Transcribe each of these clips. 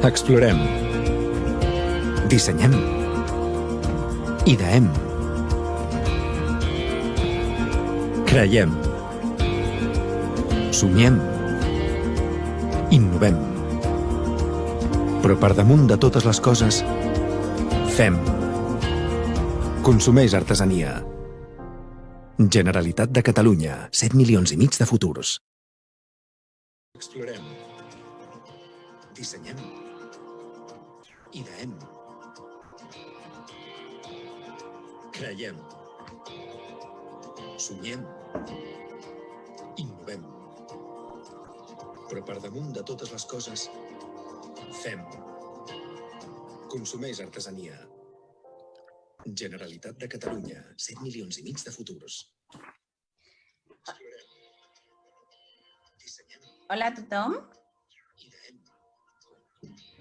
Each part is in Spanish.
Explorem. Dissenyem. Ideem. Creiem. Somiem. Innovem. Però per damunt de totes les coses, fem. Consumeix artesania. Generalitat de Catalunya. 7 milions i mig de futurs. Explorem. Dissenyem. Ideem. Creiem. Somiem. Innovem. Però per damunt de totes les coses, fem. Consumeix artesania. Generalitat de Catalunya. 7 milions i mig de futurs. Hola a tothom.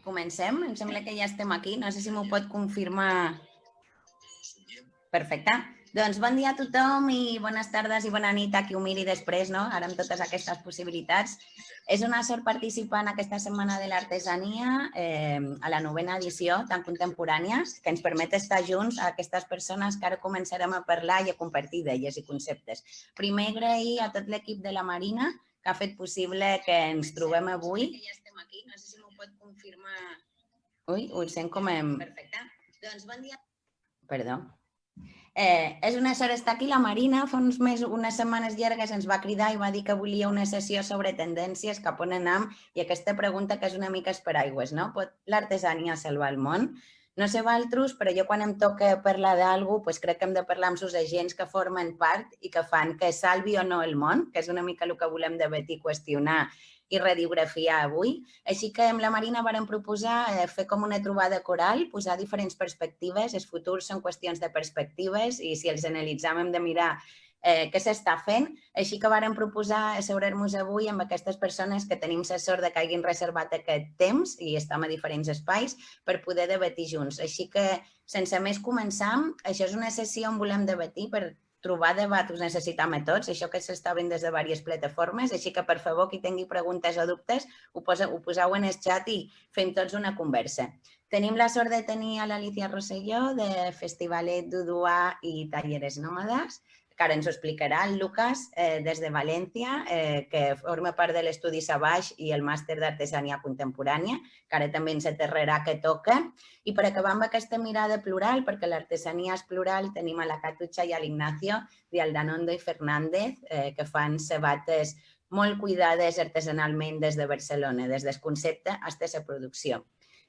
Comencem. Em sembla que ja estem aquí. No sé si m'ho pot confirmar. Perfecte. Doncs bon dia a tothom i bones tardes i bona nit a qui ho miri després, no? Ara amb totes aquestes possibilitats. És una sort participar en aquesta Setmana de l'Artesania, eh, a la novena edició tan contemporània, que ens permet estar junts a aquestes persones que ara començarem a parlar i a compartir idees i conceptes. Primer, agrair a tot l'equip de la Marina que ha fet possible que ens trobem avui. Ja estem aquí, no sé si m'ho pot confirmar. Ui, ho sent com em... Perfecte. Doncs bon dia. Perdó. Eh, és una sort estar aquí. La Marina fa uns mesos, unes setmanes llargues ens va cridar i va dir que volia una sessió sobre tendències, cap on anem, i aquesta pregunta que és una mica esperaigües, no? Pot l'artesania salvar el món? No sé valtros, però jo quan em toca parlar d'algú, pues crec que hem de parlar amb els agents que formen part i que fan que salvi o no el món, que és una mica el que volem debatir, qüestionar i radiografiar avui. Així que amb la Marina vàrem proposar eh, fer com una trobada coral, posar diferents perspectives. Els futurs són qüestions de perspectives i si els analitzam hem de mirar eh, què s'està fent. Així que vàrem proposar asseurar-nos avui amb aquestes persones que tenim la sort de que hagin reservat aquest temps i estem a diferents espais per poder debatir junts. Així que, sense més començar, això és una sessió on volem debatir per trobar debat us necessitam a tots, això que s'està obrint des de diverses plataformes, així que per favor qui tingui preguntes o dubtes ho, posa, ho poseu en el xat i fem tots una conversa. Tenim la sort de tenir a l'Alicia Rosselló de Festivalet Duduà i Talleres Nòmades, que ara ens ho explicarà el Lucas eh, des de València, eh, que forma part de l'estudi Sabaix i el màster d'artesania contemporània, que ara també ens aterrarà que toca. I per acabar amb aquesta mirada plural, perquè l'artesania és plural, tenim a la Catutxa i a l'Ignacio de Aldanondo i Fernández, eh, que fan sabates molt cuidades artesanalment des de Barcelona, des del concepte fins a la producció.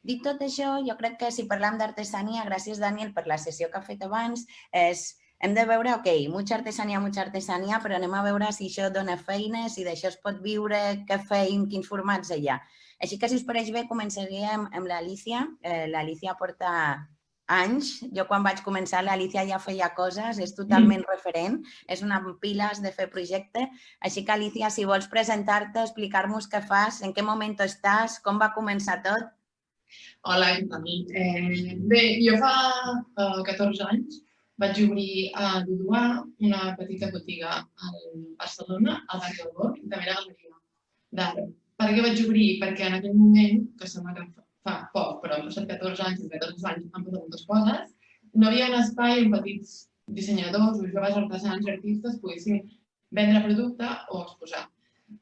Dit tot això, jo crec que si parlam d'artesania, gràcies Daniel per la sessió que ha fet abans, és hem de veure, ok, mucha artesania, mucha artesania, però anem a veure si això dona feines, si d'això es pot viure, què feim, quins formats hi ha. Així que, si us pareix bé, començaríem amb l'Alicia. Eh, L'Alicia porta anys. Jo quan vaig començar l'Alicia ja feia coses, és totalment referent, és una piles de fer projecte. Així que, Alicia, si vols presentar-te, explicar-nos què fas, en què moment estàs, com va començar tot. Hola, tal? Eh, bé, jo fa uh, 14 anys vaig obrir a Duduà una petita botiga a Barcelona, al barri del Born, i també era galeria d'art. Per què vaig obrir? Perquè en aquell moment, que sembla que fa poc, però han passat 14 anys, i 14 anys han passat moltes coses, no hi havia un espai on petits dissenyadors o joves artesans artistes poguessin vendre producte o exposar.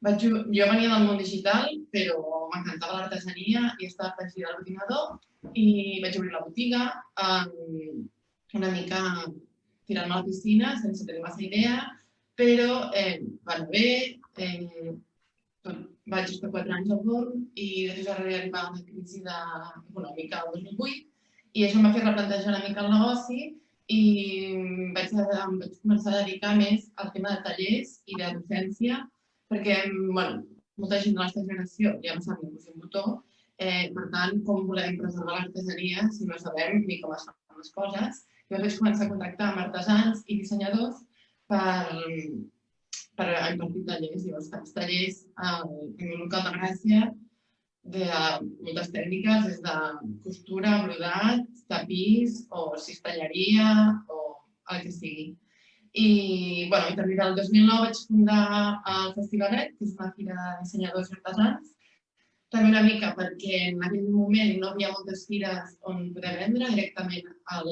Vaig, jo venia del món digital, però m'encantava l'artesania i estava afegida a l'ordinador i vaig obrir la botiga. Um, una mica tirant-me a la piscina sense tenir massa idea, però eh, va bé, eh, vaig estar quatre anys al forn i després va arribar una crisi de, econòmica el 2008 i això em va fer replantejar una mica el negoci i vaig, em vaig començar a dedicar més al tema de tallers i de docència perquè bueno, molta gent de la nostra generació ja no sap ni un botó, eh, per tant, com volem preservar l'artesania si no sabem ni com es fan les coses jo vaig començar a contactar amb artesans i dissenyadors per, per impartir tallers. Llavors faig tallers en un local de Gràcia de moltes tècniques, des de costura, brodat, tapís o cistelleria o el que sigui. I, bueno, i també el 2009 vaig fundar el Festivalet, que és una fira de dissenyadors i artesans, també una mica perquè en aquell moment no hi havia moltes fires on poder vendre directament al,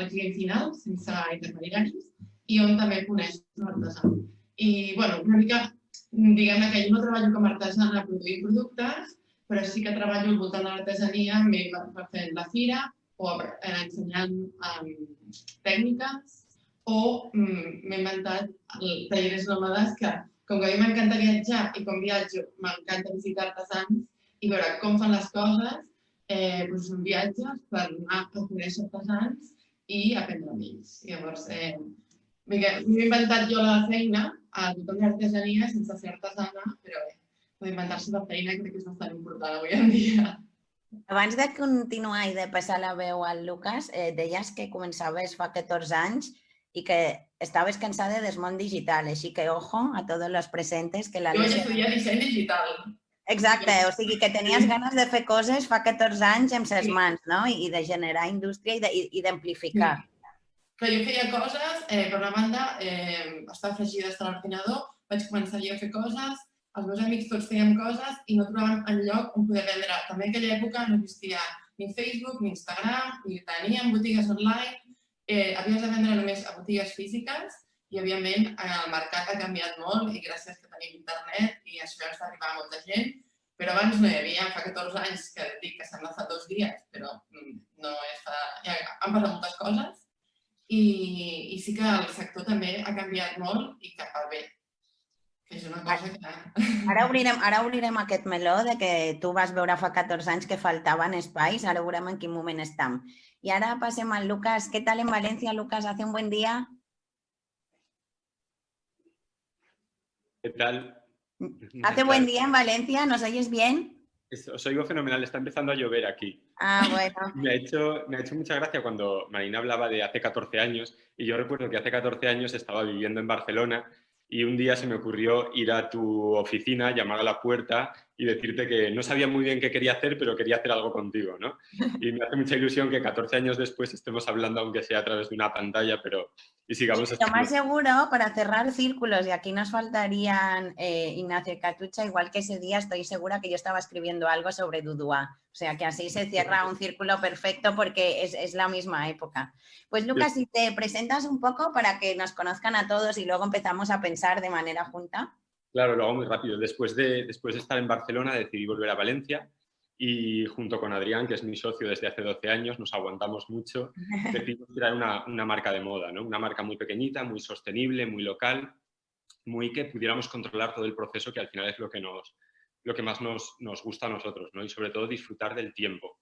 al client final, sense intermediaris, i on també coneix l'artesà. I, bueno, una mica, diguem que jo no treballo com a artesana produint productes, però sí que treballo al voltant de l'artesania, m'he fet la fira o eh, ensenyant um, tècniques o mm, m'he inventat talleres nòmades que, com que a mi m'encanta viatjar i com viatjo m'encanta visitar artesans i veure com fan les coses, eh, doncs són viatges per anar a conèixer artesans i aprendre amb ells. Llavors, eh, m'he inventat jo la feina a tothom l'artesania sense ser artesana, però bé, inventar-se la feina crec que és bastant important avui en dia. Abans de continuar i de passar la veu al Lucas, eh, deies que començaves fa 14 anys i que estaves cansada del món digital, així que ojo a tots els presentes que la... Jo vaig estudiar disseny digital. Exacte, o sigui que tenies ganes de fer coses fa 14 anys amb ses mans, no? I de generar indústria i d'amplificar. Però jo feia coses, eh, per una banda, eh, estava fregida a l'ordinador, vaig començar a fer coses, els meus amics tots fèiem coses i no trobàvem en lloc on poder vendre. També en aquella època no existia ni Facebook, ni Instagram, ni teníem botigues online, eh, havies de vendre només a botigues físiques i, òbviament, el mercat ha canviat molt i gràcies que tenim internet i això ens arribar a molta gent, però abans no hi havia, fa 14 anys que dic que sembla fa dos dies, però mm, no és fa... Ja han passat moltes coses i, i sí que el sector també ha canviat molt i cap al bé. Que és una cosa que... Ara obrirem, ara obrirem aquest meló de que tu vas veure fa 14 anys que faltaven espais, ara veurem en quin moment estem. I ara passem al Lucas. Què tal en València, Lucas? Hace un buen dia? ¿Qué tal? Hace buen día en Valencia, ¿nos oyes bien? Os oigo fenomenal, está empezando a llover aquí. Ah, bueno. me, ha hecho, me ha hecho mucha gracia cuando Marina hablaba de hace 14 años y yo recuerdo que hace 14 años estaba viviendo en Barcelona y un día se me ocurrió ir a tu oficina, llamar a la puerta y decirte que no sabía muy bien qué quería hacer, pero quería hacer algo contigo, ¿no? Y me hace mucha ilusión que 14 años después estemos hablando, aunque sea a través de una pantalla, pero y sigamos... Lo más seguro, para cerrar círculos, y aquí nos faltarían eh, Ignacio y Catucha, igual que ese día estoy segura que yo estaba escribiendo algo sobre Dudua. O sea, que así se cierra un círculo perfecto porque es, es la misma época. Pues Lucas, si te presentas un poco para que nos conozcan a todos y luego empezamos a pensar de manera junta. Claro, lo hago muy rápido. Después de, después de estar en Barcelona decidí volver a Valencia y junto con Adrián, que es mi socio desde hace 12 años, nos aguantamos mucho, decidimos crear una, una, marca de moda, ¿no? una marca muy pequeñita, muy sostenible, muy local, muy que pudiéramos controlar todo el proceso, que al final es lo que, nos, lo que más nos, nos gusta a nosotros, ¿no? y sobre todo disfrutar del tiempo.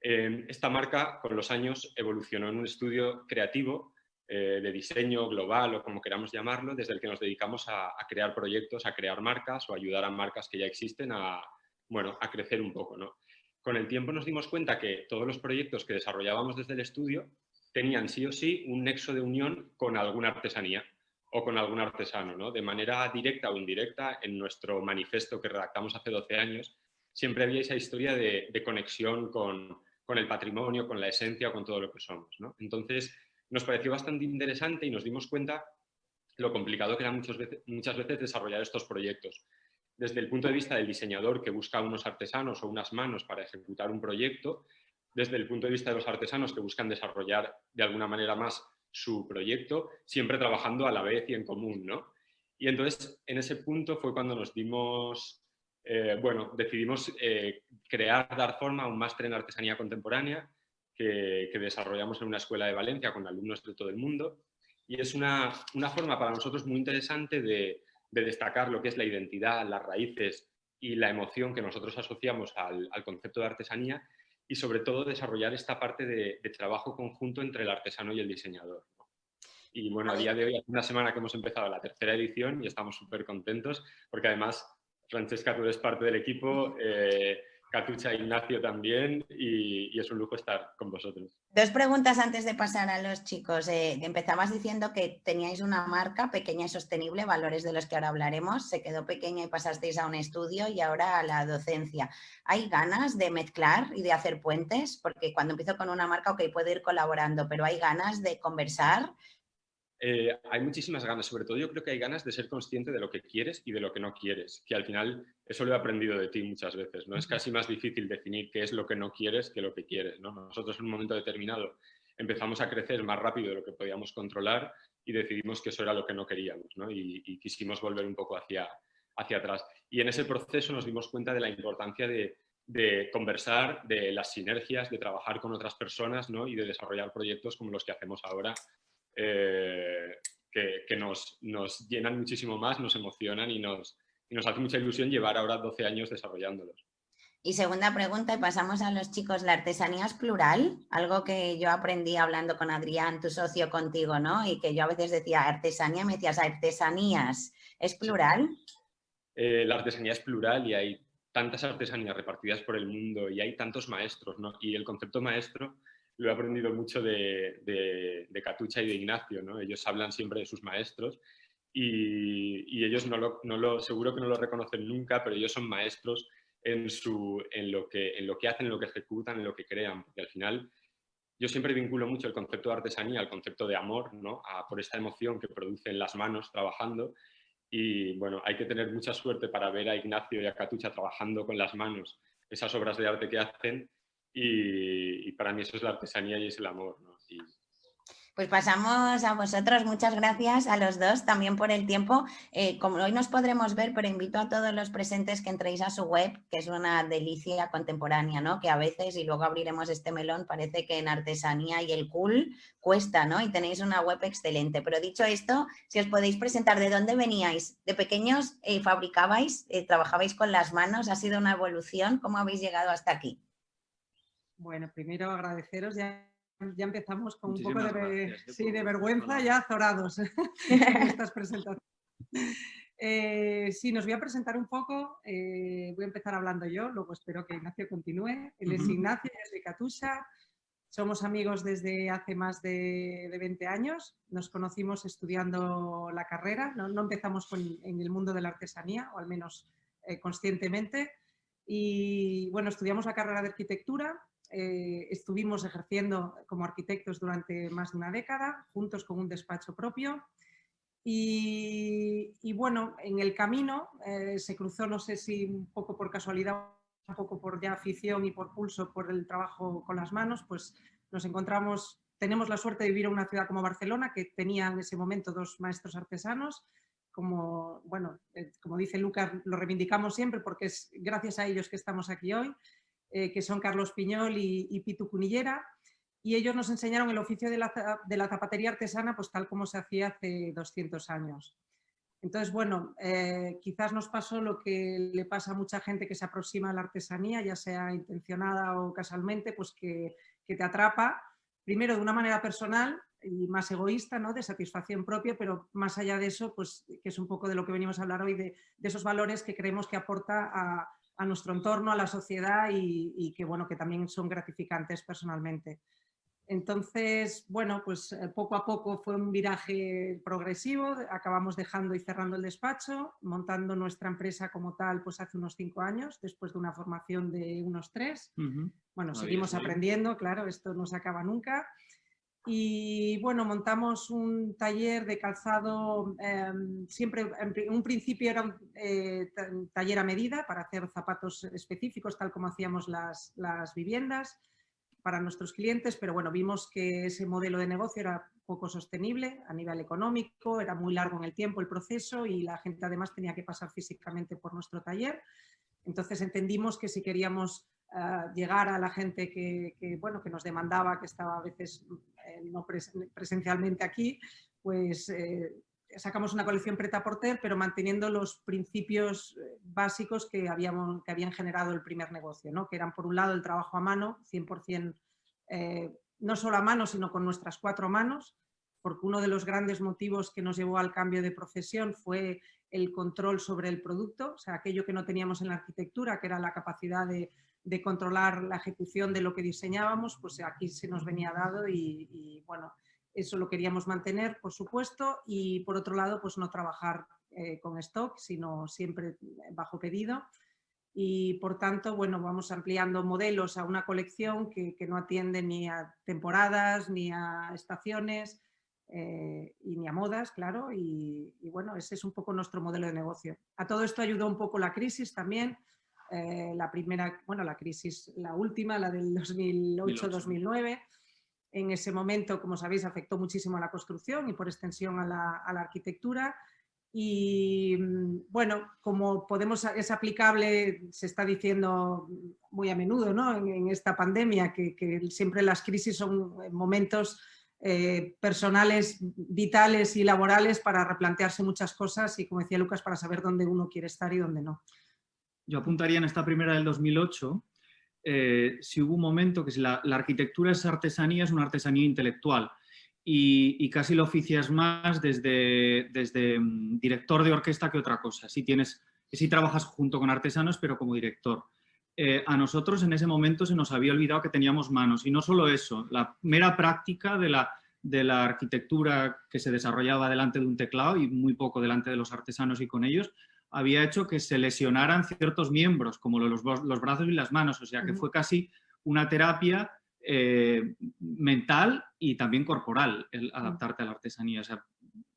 Eh, esta marca con los años evolucionó en un estudio creativo eh, de diseño global o como queramos llamarlo, desde el que nos dedicamos a, crear proyectos, a crear marcas o ayudar a marcas que ya existen a, bueno, a crecer un poco. ¿no? Con el tiempo nos dimos cuenta que todos los proyectos que desarrollábamos desde el estudio tenían sí o sí un nexo de unión con alguna artesanía o con algún artesano, ¿no? de manera directa o indirecta, en nuestro manifiesto que redactamos hace 12 años, siempre había esa historia de, de conexión con, con, el patrimonio, con la esencia, con todo lo que somos. ¿no? Entonces, nos pareció bastante interesante y nos dimos cuenta lo complicado que era muchas veces, desarrollar estos proyectos. Desde el punto de vista del diseñador que busca unos artesanos o unas manos para ejecutar un proyecto, desde el punto de vista de los artesanos que buscan desarrollar de alguna manera más su proyecto, siempre trabajando a la vez y en común, ¿no? Y entonces, en ese punto fue cuando nos dimos, eh, bueno, decidimos eh, crear, dar forma a un máster en artesanía contemporánea que, que, desarrollamos en una escuela de Valencia con alumnos de todo el mundo. Y es una, una forma para nosotros muy interesante de, de, destacar lo que es la identidad, las raíces y la emoción que nosotros asociamos al, al concepto de artesanía y sobre todo desarrollar esta parte de, de, trabajo conjunto entre el artesano y el diseñador. Y bueno, a día de hoy, hace una semana que hemos empezado la tercera edición y estamos súper contentos porque además, Francesca, tú eres parte del equipo, eh, Catucha Ignacio también y, y, es un lujo estar con vosotros. Dos preguntas antes de pasar a los chicos. Eh, empezabas diciendo que teníais una marca pequeña y sostenible, valores de los que ahora hablaremos. Se quedó pequeña y pasasteis a un estudio y ahora a la docencia. ¿Hay ganas de mezclar y de hacer puentes? Porque cuando empiezo con una marca, ok, puedo ir colaborando, pero ¿hay ganas de conversar? Eh, hay muchísimas ganas, sobre todo yo creo que hay ganas de ser consciente de lo que quieres y de lo que no quieres, que al final eso lo he aprendido de ti muchas veces, ¿no? Es casi más difícil definir qué es lo que no quieres que lo que quieres, ¿no? Nosotros en un momento determinado empezamos a crecer más rápido de lo que podíamos controlar y decidimos que eso era lo que no queríamos, ¿no? Y, y quisimos volver un poco hacia, hacia atrás. Y en ese proceso nos dimos cuenta de la importancia de, de conversar, de las sinergias, de trabajar con otras personas ¿no? y de desarrollar proyectos como los que hacemos ahora, eh, que, que nos, nos, llenan muchísimo más, nos emocionan y nos, y nos hace mucha ilusión llevar ahora 12 años desarrollándolos. Y segunda pregunta, y pasamos a los chicos, ¿la artesanía es plural? Algo que yo aprendí hablando con Adrián, tu socio contigo, ¿no? Y que yo a veces decía artesanía, me decías artesanías, ¿es plural? Eh, la artesanía es plural y hay tantas artesanías repartidas por el mundo y hay tantos maestros, ¿no? Y el concepto maestro lo he aprendido mucho de, de, Catucha y de Ignacio. Ellos hablan siempre de sus maestros y, ellos no lo, no seguro que no lo reconocen nunca, pero ellos son maestros en, su, en, lo que, en lo que hacen, en lo que ejecutan, en lo que crean, porque al final yo siempre vinculo mucho el concepto de artesanía al concepto de amor, por esta emoción que producen las manos trabajando y bueno, hay que tener mucha suerte para ver a Ignacio y a Catucha trabajando con las manos esas obras de arte que hacen y, para mí eso es la artesanía y es el amor. ¿no? Pues pasamos a vosotros, muchas gracias a los dos también por el tiempo. Eh, como hoy nos podremos ver, pero invito a todos los presentes que entréis a su web, que es una delicia contemporánea, ¿no? Que a veces, y luego abriremos este melón, parece que en artesanía y el cool cuesta, ¿no? Y tenéis una web excelente. Pero dicho esto, si os podéis presentar, ¿de dónde veníais? ¿De pequeños eh, fabricabais, eh, trabajabais con las manos? ¿Ha sido una evolución? ¿Cómo habéis llegado hasta aquí? Bueno, primero agradeceros ya ya empezamos con un poco de, sí, de vergüenza, ya azorados en estas presentaciones. Eh, sí, nos voy a presentar un poco, eh, voy a empezar hablando yo, luego espero que Ignacio continúe. Él es Ignacio, es de Catusha, somos amigos desde hace más de, de 20 años, nos conocimos estudiando la carrera, no, no empezamos con, en el mundo de la artesanía, o al menos eh, conscientemente, y bueno, estudiamos la carrera de arquitectura eh, estuvimos ejerciendo como arquitectos durante más de una década, juntos con un despacho propio. Y, bueno, en el camino eh, se cruzó, no sé si un poco por casualidad, un poco por ya afición y por pulso por el trabajo con las manos, pues nos encontramos, tenemos la suerte de vivir en una ciudad como Barcelona, que tenía en ese momento dos maestros artesanos, como, bueno, eh, como dice Lucas, lo reivindicamos siempre porque es gracias a ellos que estamos aquí hoy. Eh, que son Carlos Piñol y, Pitu Cunillera, y ellos nos enseñaron el oficio de la, zapatería artesana pues tal como se hacía hace 200 años. Entonces, bueno, eh, quizás nos pasó lo que le pasa a mucha gente que se aproxima a la artesanía, ya sea intencionada o casualmente, pues que, te atrapa, primero de una manera personal y más egoísta, ¿no? de satisfacción propia, pero más allá de eso, pues que es un poco de lo que venimos a hablar hoy, de, de esos valores que creemos que aporta a, a nuestro entorno, a la sociedad y, que, bueno, que también son gratificantes personalmente. Entonces, bueno, pues eh, poco a poco fue un viraje progresivo, acabamos dejando y cerrando el despacho, montando nuestra empresa como tal pues hace unos cinco años, después de una formación de unos tres. Bueno, seguimos aprendiendo, claro, esto no se acaba nunca. Y bueno, montamos un taller de calzado, em, siempre en un principio era un eh, taller a medida para hacer zapatos específicos, tal como hacíamos las, las, viviendas para nuestros clientes, pero bueno, vimos que ese modelo de negocio era poco sostenible a nivel económico, era muy largo en el tiempo el proceso y la gente además tenía que pasar físicamente por nuestro taller. Entonces entendimos que si queríamos uh, llegar a la gente que, bueno, que nos demandaba, que estaba a veces no presencialmente aquí, pues eh, sacamos una colección preta porter, pero manteniendo los principios eh, básicos que, habíamos, que habían generado el primer negocio, ¿no? que eran por un lado el trabajo a mano, 100%, eh, no solo a mano, sino con nuestras cuatro manos, porque uno de los grandes motivos que nos llevó al cambio de profesión fue el control sobre el producto, o sea, aquello que no teníamos en la arquitectura, que era la capacidad de de controlar la ejecución de lo que diseñábamos, pues aquí se nos venía dado y, bueno, eso lo queríamos mantener, por supuesto, y por otro lado, pues no trabajar eh, con stock, sino siempre bajo pedido. Y por tanto, bueno, vamos ampliando modelos a una colección que, no atiende ni a temporadas ni a estaciones, eh, y ni a modas, claro, y, bueno, ese es un poco nuestro modelo de negocio. A todo esto ayudó un poco la crisis también, eh, la primera, bueno, la crisis, la última, la del 2008-2009. En ese momento, como sabéis, afectó muchísimo a la construcción y por extensión a la, arquitectura. Y bueno, como podemos, es aplicable, se está diciendo muy a menudo ¿no? en, esta pandemia, que, que, siempre las crisis son momentos eh, personales, vitales y laborales para replantearse muchas cosas y, como decía Lucas, para saber dónde uno quiere estar y dónde no. Yo apuntaría en esta primera del 2008, eh, si hubo un momento que si la, arquitectura es artesanía, es una artesanía intelectual y, casi lo oficias más desde, desde mm, director de orquesta que otra cosa. Si, tienes, si trabajas junto con artesanos, pero como director. Eh, a nosotros en ese momento se nos había olvidado que teníamos manos. Y no solo eso, la mera práctica de la, de la arquitectura que se desarrollaba delante de un teclado y muy poco delante de los artesanos y con ellos, había hecho que se lesionaran ciertos miembros, como los, los brazos y las manos. O sea, que fue casi una terapia eh, mental y también corporal el adaptarte a la artesanía. O sea,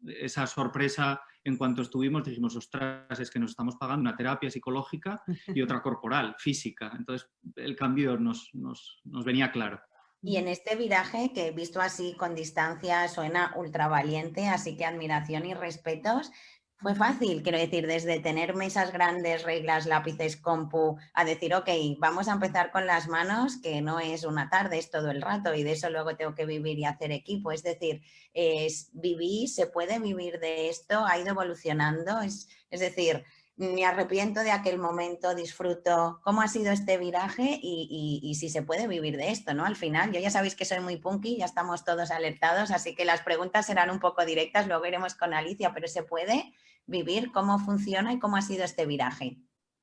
esa sorpresa en cuanto estuvimos dijimos, ostras, es que nos estamos pagando una terapia psicológica y otra corporal, física. Entonces el cambio nos, nos, nos venía claro. Y en este viraje, que visto así con distancia suena ultra valiente, así que admiración y respetos, fue fácil, quiero decir, desde tener mesas grandes, reglas, lápices, compu, a decir, ok, vamos a empezar con las manos, que no es una tarde, es todo el rato y de eso luego tengo que vivir y hacer equipo. Es decir, es, viví, se puede vivir de esto, ha ido evolucionando, es, es decir, me arrepiento de aquel momento, disfruto cómo ha sido este viraje y, si se puede vivir de esto, ¿no? Al final, yo ya sabéis que soy muy punky, ya estamos todos alertados, así que las preguntas serán un poco directas, luego iremos con Alicia, pero se puede vivir cómo funciona y cómo ha sido este viraje.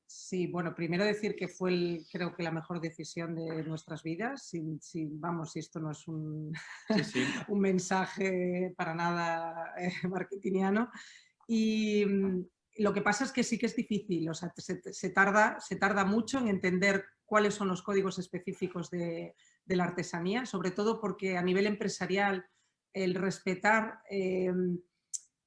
Sí, bueno, primero decir que fue el, creo que la mejor decisión de nuestras vidas, sin, vamos, si esto no es un, un mensaje para nada eh, marketingiano. Y, lo que pasa es que sí que es difícil, o sea, se, tarda, se tarda mucho en entender cuáles son los códigos específicos de, la artesanía, sobre todo porque a nivel empresarial el respetar em,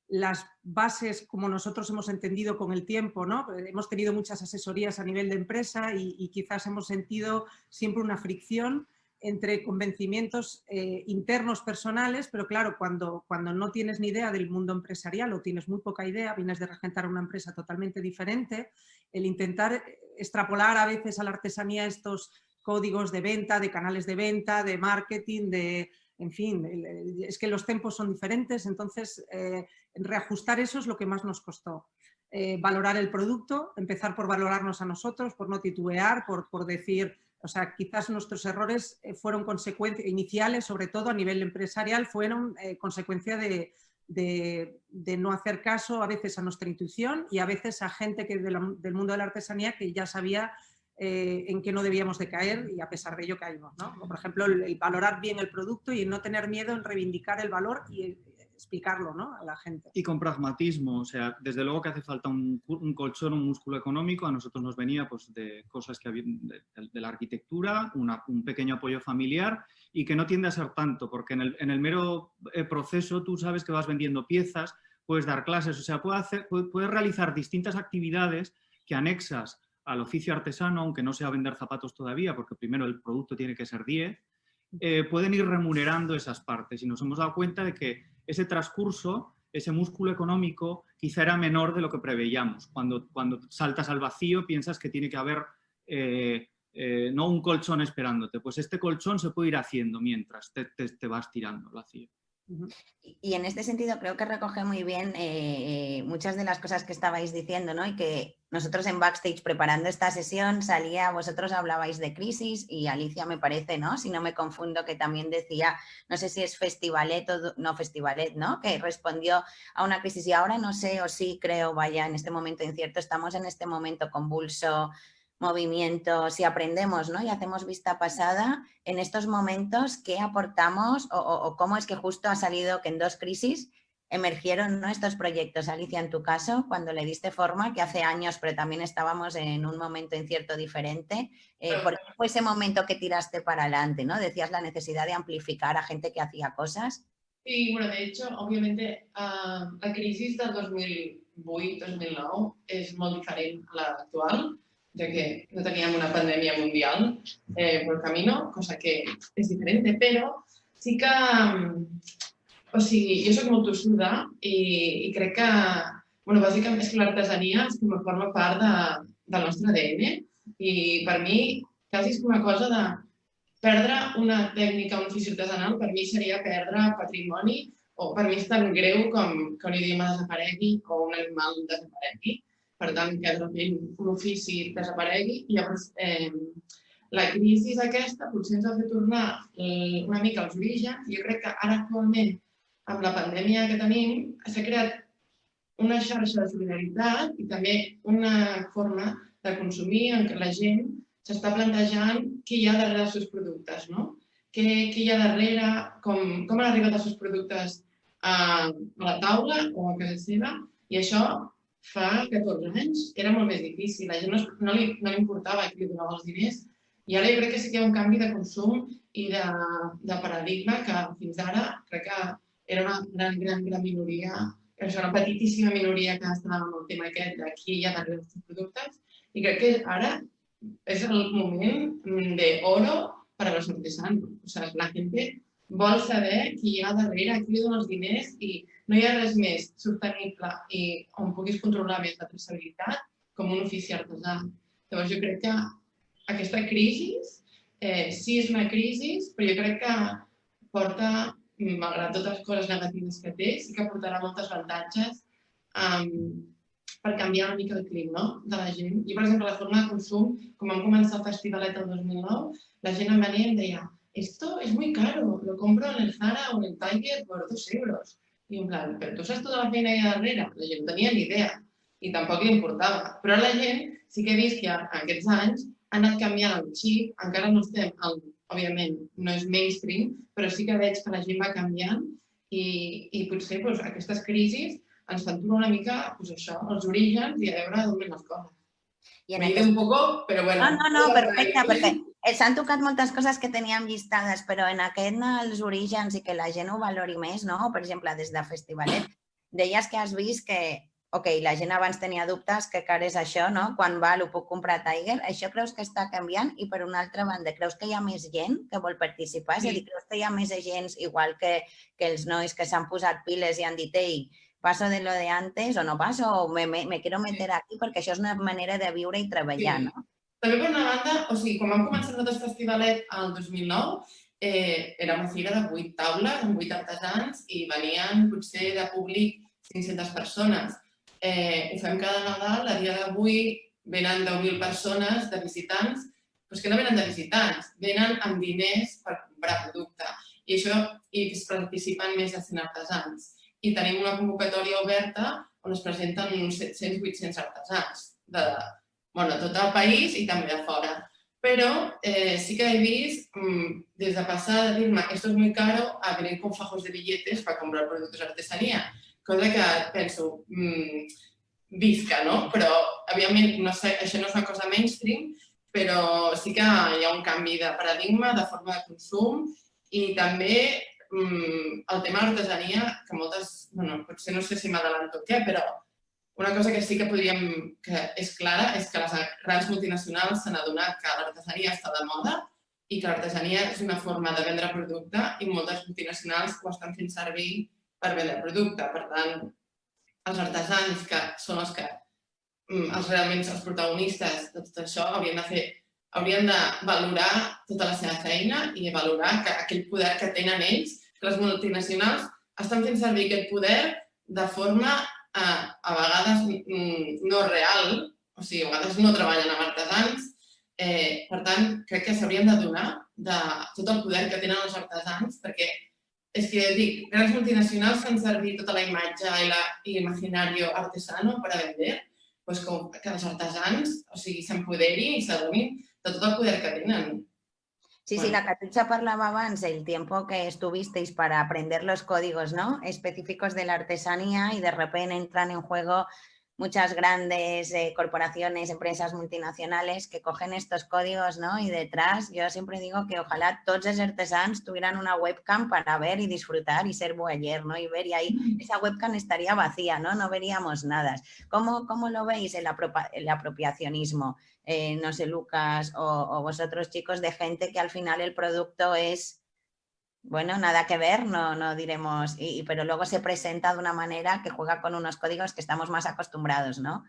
las bases como nosotros hemos entendido con el tiempo, ¿no? hemos tenido muchas asesorías a nivel de empresa y quizás hemos sentido siempre una fricción entre convencimientos eh, internos personales, pero claro, cuando, cuando no tienes ni idea del mundo empresarial o tienes muy poca idea, vienes de regentar una empresa totalmente diferente, el intentar extrapolar a veces a la artesanía estos códigos de venta, de canales de venta, de marketing, de, en fin, es que los tempos son diferentes, entonces eh, reajustar eso es lo que más nos costó. Eh, valorar el producto, empezar por valorarnos a nosotros, por no titubear, por, por decir o sea, quizás nuestros errores eh, fueron consecuencias iniciales, sobre todo a nivel empresarial, fueron eh, consecuencia de, no hacer caso a veces a nuestra intuición y a veces a gente que del mundo de la artesanía que ya sabía eh, en qué no debíamos de caer y a pesar de ello caímos. ¿no? Por ejemplo, valorar bien el producto y no tener miedo en reivindicar el valor y explicarlo ¿no? a la gente. Y con pragmatismo, o sea, desde luego que hace falta un, colchón, un músculo económico, a nosotros nos venía pues, de cosas que había, de, la arquitectura, un pequeño apoyo familiar y que no tiende a ser tanto, porque en el, en mero eh, proceso tú sabes que vas vendiendo piezas, puedes dar clases, o sea, puedes, hacer, puedes realizar distintas actividades que anexas al oficio artesano, aunque no sea vender zapatos todavía, porque primero el producto tiene que ser 10, eh, pueden ir remunerando esas partes y nos hemos dado cuenta de que ese transcurso, ese músculo económico, quizá era menor de lo que preveíamos. Cuando, cuando saltas al vacío piensas que tiene que haber eh, eh, no un colchón esperándote, pues este colchón se puede ir haciendo mientras te, te vas tirando al vacío. Y en este sentido creo que recoge muy bien eh, muchas de las cosas que estabais diciendo, ¿no? Y que nosotros en backstage preparando esta sesión salía, vosotros hablabais de crisis y Alicia me parece, ¿no? Si no me confundo, que también decía, no sé si es Festivalet o no Festivalet, ¿no? Que respondió a una crisis y ahora no sé o sí creo, vaya, en este momento incierto, estamos en este momento convulso, movimiento, si aprendemos ¿no? y hacemos vista pasada, en estos momentos, ¿qué aportamos o, cómo es que justo ha salido que en dos crisis emergieron ¿no? estos proyectos? Alicia, en tu caso, cuando le diste forma, que hace años, pero también estábamos en un momento incierto diferente, eh, ¿por qué fue ese momento que tiraste para adelante? ¿no? Decías la necesidad de amplificar a gente que hacía cosas. Sí, bueno, de hecho, obviamente, uh, la crisi del 2008-2009 és molt diferent a l'actual, ja que no teníem una pandèmia mundial eh, por camino, cosa que és diferent, però sí que... O sigui, jo soc molt tossuda i, i crec que, bueno, bàsicament és que l'artesania és com forma part de, del nostre ADN i per mi quasi és una cosa de perdre una tècnica, un ofici artesanal, per mi seria perdre patrimoni o per mi és tan greu com que un idioma desaparegui o un animal desaparegui. Per tant, que de un ofici desaparegui i llavors eh, la crisi aquesta potser ens ha fet tornar eh, una mica als orígens. Jo crec que ara actualment, amb la pandèmia que tenim, s'ha creat una xarxa de solidaritat i també una forma de consumir en què la gent s'està plantejant què hi ha darrere dels seus productes, no? Què, què hi ha darrere, com, com han arribat els seus productes a, a la taula o a casa seva, i això fa 14 anys era molt més difícil. La gent no, no, li, no li importava qui li donava els diners, i ara jo crec que sí que hi ha un canvi de consum i de, de paradigma que fins ara crec que era una gran, gran, gran minoria, és una petitíssima minoria que estava amb el tema aquest hi ha darrere dels productes, i crec que ara es el moment de oro para los artesanos. O sea, la gente vol saber qui hi ha darrere, qui li dona els diners i no hi ha res més sostenible i on puguis controlar més la traçabilitat com un ofici artesà. Llavors jo crec que aquesta crisi eh, sí és una crisi, però jo crec que porta, malgrat totes les coses negatives que té, sí que portarà moltes avantatges um, per canviar una mica el clip no? de la gent. I, per exemple, la forma de consum, com vam començar el festivalet el 2009, la gent em venia i em deia esto es muy caro, lo compro en el Zara o en el Tiger por dos euros. I en plan, però tu saps tota la feina que hi ha darrere? La gent no tenia ni idea i tampoc li importava. Però la gent sí que he vist que en aquests anys ha anat canviant el xip, encara no estem, el, òbviament, no és mainstream, però sí que veig que la gent va canviant i, i potser doncs, aquestes crisis ens fan tornar una mica pues això, els orígens i a veure d'on les coses. I en aquest... un poco, però bueno. No, no, no, perfecte, perquè s'han tocat moltes coses que teníem llistades, però en aquest els orígens i que la gent ho valori més, no? Per exemple, des de Festivalet, deies que has vist que, ok, la gent abans tenia dubtes que car és això, no? Quan val ho puc comprar a Tiger, això creus que està canviant? I per una altra banda, creus que hi ha més gent que vol participar? Sí. És a dir, creus que hi ha més agents, igual que, que els nois que s'han posat piles i han dit, ei, paso de lo de antes o no paso, o me, me, me quiero meter aquí perquè això és una manera de viure i treballar, sí. no? També per una banda, o sigui, quan vam començar nosaltres Festivalet el 2009, eh, era una fira de 8 taules amb 8 artesans i venien potser de públic 500 persones. Eh, ho fem cada Nadal, a dia d'avui venen 10.000 persones de visitants, però que no venen de visitants, venen amb diners per comprar producte. I això i participen més de 100 artesans i tenim una convocatòria oberta on es presenten uns 700-800 artesans de bueno, tot el país i també de fora. Però eh, sí que he vist, mmm, des de passar de dir-me esto es muy caro a venir con fajos de billetes para comprar productos de artesanía. Cosa que penso, mmm, visca, no? Però, òbviament, no sé, això no és una cosa mainstream, però sí que hi ha un canvi de paradigma, de forma de consum i també mm, el tema de l'artesania, que moltes, bueno, potser no sé si m'adalanto o què, però una cosa que sí que podríem, que és clara, és que les grans multinacionals s'han adonat que l'artesania està de moda i que l'artesania és una forma de vendre producte i moltes multinacionals ho estan fent servir per vendre producte. Per tant, els artesans, que són els que mm, els realment els protagonistes de tot això, haurien de fer haurien de valorar tota la seva feina i valorar que aquell poder que tenen ells, que les multinacionals estan fent servir aquest poder de forma a, a vegades no real, o sigui, a vegades no treballen amb artesans, eh, per tant, crec que s'haurien de donar de tot el poder que tenen els artesans, perquè és que dic, grans multinacionals fan servir tota la imatge i l'imaginari artesano per a vender, doncs com que els artesans o sigui, s'empoderi i s'adonin de tot el poder que tenen. Sí, bueno. sí, la Catucha parlaba abans el tiempo que estuvisteis para aprender los códigos ¿no? específicos de la artesanía y de repente entran en juego muchas grandes eh, corporaciones, empresas multinacionales que cogen estos códigos, ¿no? Y detrás, yo siempre digo que ojalá todos esos artesanos tuvieran una webcam para ver y disfrutar y ser boyer, ¿no? Y ver, y ahí esa webcam estaría vacía, ¿no? No veríamos nada. ¿Cómo, cómo lo veis el apropiacionismo? Eh, no sé, Lucas, o, vosotros chicos, de gente que al final el producto es bueno, nada que ver, no, no diremos, y, pero luego se presenta de una manera que juega con unos códigos que estamos más acostumbrados, ¿no?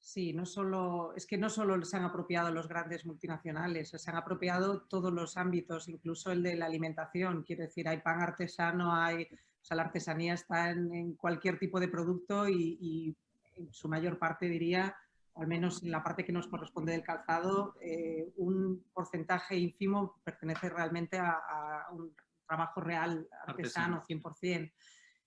Sí, no solo, es que no solo se han apropiado los grandes multinacionales, se han apropiado todos los ámbitos, incluso el de la alimentación. Quiero decir, hay pan artesano, hay, o sea, la artesanía está en, cualquier tipo de producto y, y, en su mayor parte diría al menos en la parte que nos corresponde del calzado, eh, un porcentaje ínfimo pertenece realmente a, un trabajo real, artesano, 100%.